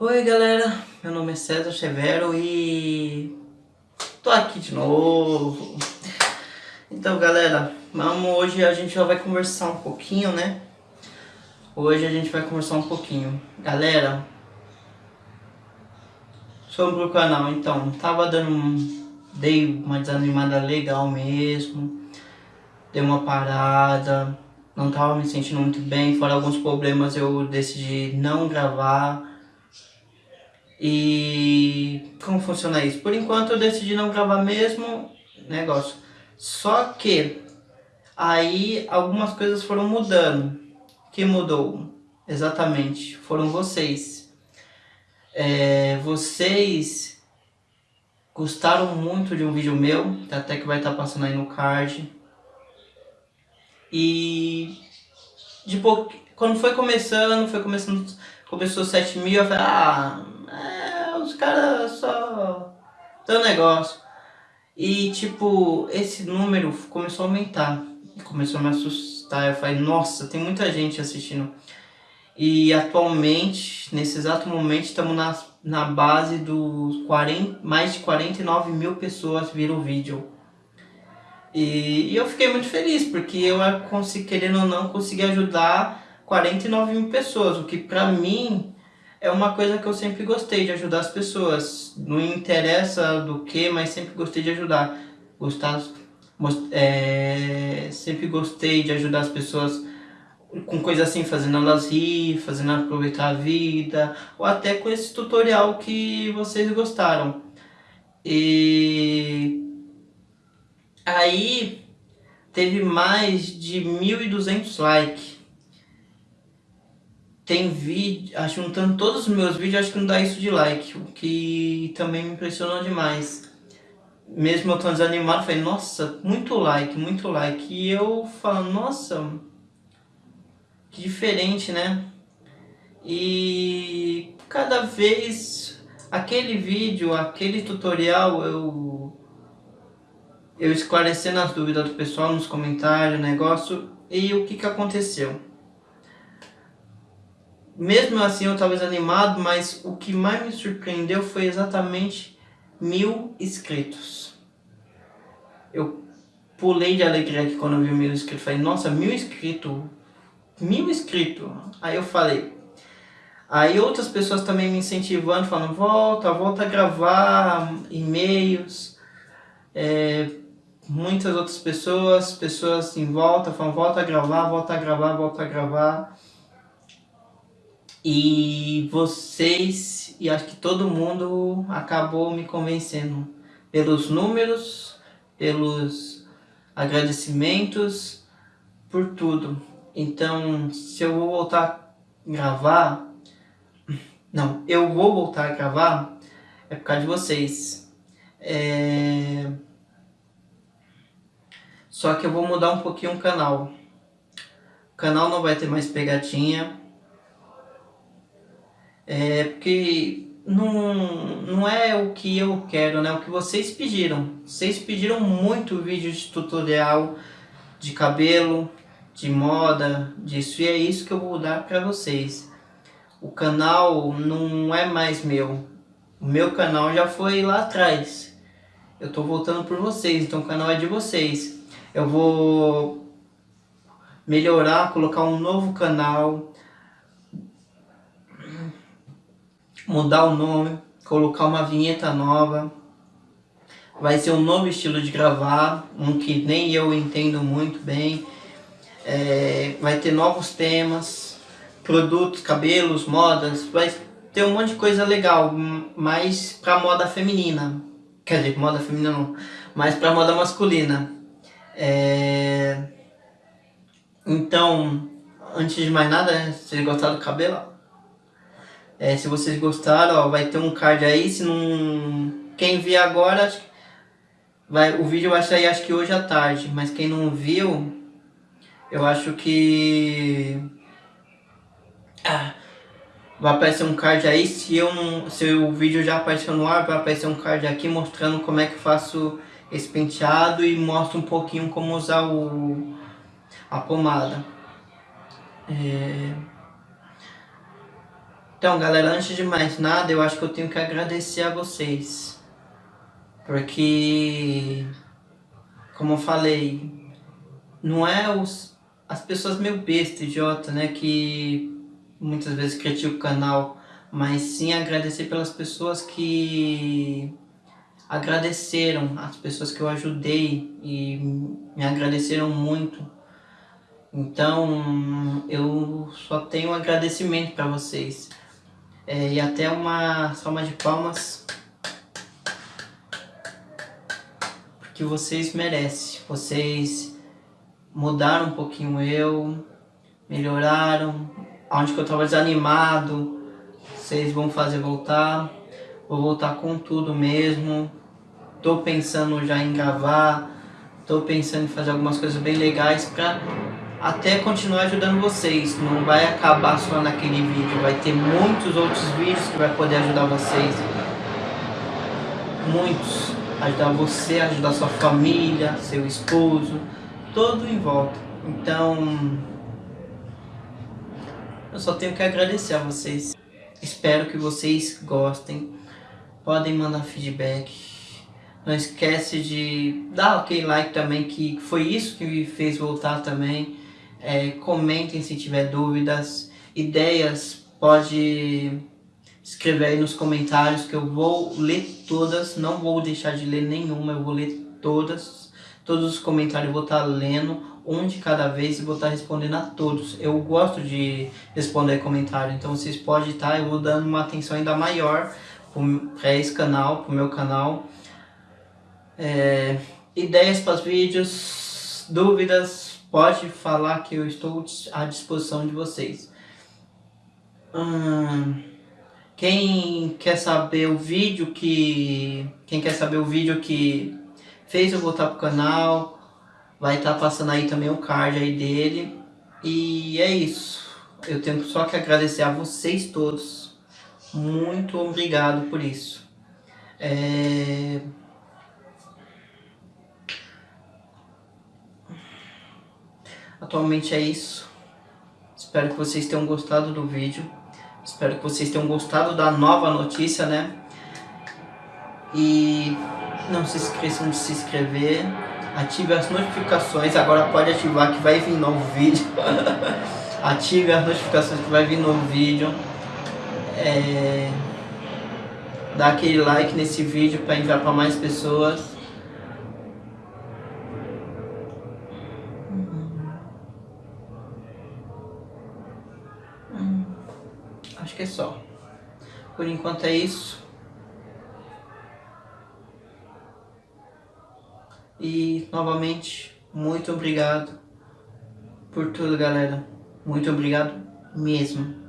Oi galera, meu nome é César Severo e tô aqui de novo. Então galera, vamos, hoje a gente já vai conversar um pouquinho, né? Hoje a gente vai conversar um pouquinho. Galera, sobre o canal, então, tava dando, dei uma desanimada legal mesmo. Dei uma parada, não tava me sentindo muito bem, fora alguns problemas eu decidi não gravar e como funciona isso? Por enquanto eu decidi não gravar mesmo negócio. Só que aí algumas coisas foram mudando. Que mudou? Exatamente, foram vocês. É, vocês gostaram muito de um vídeo meu, até que vai estar tá passando aí no card. E de pouco, quando foi começando, foi começando, começou 7 mil, eu falei, ah, caras só dão negócio. E tipo, esse número começou a aumentar. Começou a me assustar. Eu falei, nossa, tem muita gente assistindo. E atualmente, nesse exato momento, estamos na, na base dos 40, mais de 49 mil pessoas viram o vídeo. E, e, eu fiquei muito feliz, porque eu, consegui, querendo ou não, consegui ajudar 49 mil pessoas, o que pra mim é uma coisa que eu sempre gostei de ajudar as pessoas. Não interessa do que, mas sempre gostei de ajudar. Gostar, é, sempre gostei de ajudar as pessoas com coisas assim, fazendo elas rir, fazendo aproveitar a vida, ou até com esse tutorial que vocês gostaram. E aí teve mais de 1.200 likes tem vídeo, acho juntando todos os meus vídeos, acho que não dá isso de like, o que também me impressionou demais. Mesmo eu tão desanimado, falei, nossa, muito like, muito like. E eu falo, nossa, que diferente, né? E cada vez, aquele vídeo, aquele tutorial, eu, eu esclarecendo as dúvidas do pessoal nos comentários, negócio, e o que que aconteceu? Mesmo assim eu estava desanimado, mas o que mais me surpreendeu foi exatamente mil inscritos. Eu pulei de alegria aqui quando eu vi mil inscritos. Falei, nossa, mil inscritos, mil inscritos. Aí eu falei, aí outras pessoas também me incentivando, falando, volta, volta a gravar e-mails. É, muitas outras pessoas, pessoas em volta, falando, volta a gravar, volta a gravar, volta a gravar. E vocês, e acho que todo mundo acabou me convencendo pelos números, pelos agradecimentos, por tudo. Então, se eu vou voltar a gravar, não, eu vou voltar a gravar, é por causa de vocês. É... Só que eu vou mudar um pouquinho o canal. O canal não vai ter mais pegadinha, é, porque não, não é o que eu quero, né? O que vocês pediram. Vocês pediram muito vídeo de tutorial de cabelo, de moda, disso. E é isso que eu vou dar para vocês. O canal não é mais meu. O meu canal já foi lá atrás. Eu tô voltando por vocês, então o canal é de vocês. Eu vou melhorar, colocar um novo canal mudar o nome, colocar uma vinheta nova. Vai ser um novo estilo de gravar, um que nem eu entendo muito bem. É, vai ter novos temas, produtos, cabelos, modas, vai ter um monte de coisa legal, mais pra moda feminina. Quer dizer, moda feminina não, mais pra moda masculina. É... Então, antes de mais nada, né, vocês gostaram do cabelo? É, se vocês gostaram, ó, vai ter um card aí. Se não... Quem viu agora, vai, o vídeo vai sair acho que hoje à tarde. Mas quem não viu, eu acho que... Ah, vai aparecer um card aí. Se, eu não, se o vídeo já apareceu no ar, vai aparecer um card aqui mostrando como é que eu faço esse penteado. E mostra um pouquinho como usar o, a pomada. É... Então, galera, antes de mais nada, eu acho que eu tenho que agradecer a vocês. Porque, como eu falei, não é os, as pessoas meio besta, idiota, né, que muitas vezes criticam o canal, mas sim agradecer pelas pessoas que agradeceram, as pessoas que eu ajudei e me agradeceram muito. Então, eu só tenho agradecimento para vocês. É, e até uma salva de palmas. Porque vocês merecem. Vocês mudaram um pouquinho eu, melhoraram. Onde que eu estava desanimado, vocês vão fazer voltar. Vou voltar com tudo mesmo. Tô pensando já em gravar. Tô pensando em fazer algumas coisas bem legais para até continuar ajudando vocês. Não vai acabar só naquele vídeo, vai ter muitos outros vídeos que vai poder ajudar vocês. Muitos. Ajudar você, ajudar sua família, seu esposo, todo em volta. Então, eu só tenho que agradecer a vocês. Espero que vocês gostem. Podem mandar feedback. Não esquece de dar aquele like também, que foi isso que me fez voltar também. É, comentem se tiver dúvidas, ideias, pode escrever aí nos comentários que eu vou ler todas, não vou deixar de ler nenhuma, eu vou ler todas, todos os comentários eu vou estar lendo, um de cada vez e vou estar respondendo a todos. Eu gosto de responder comentário, então vocês podem estar, eu vou dando uma atenção ainda maior para esse canal, para o meu canal. É, ideias para os vídeos, dúvidas, pode falar que eu estou à disposição de vocês. Hum, quem quer saber o vídeo que quem quer saber o vídeo que fez eu voltar pro canal, vai estar tá passando aí também o card aí dele. E é isso. Eu tenho só que agradecer a vocês todos. Muito obrigado por isso. É... Atualmente é isso. Espero que vocês tenham gostado do vídeo. Espero que vocês tenham gostado da nova notícia, né? E não se esqueçam de se inscrever. Ative as notificações. Agora pode ativar que vai vir novo vídeo. Ative as notificações que vai vir novo vídeo. É... Dá aquele like nesse vídeo para enviar para mais pessoas. Por enquanto é isso. E novamente, muito obrigado por tudo, galera. Muito obrigado mesmo.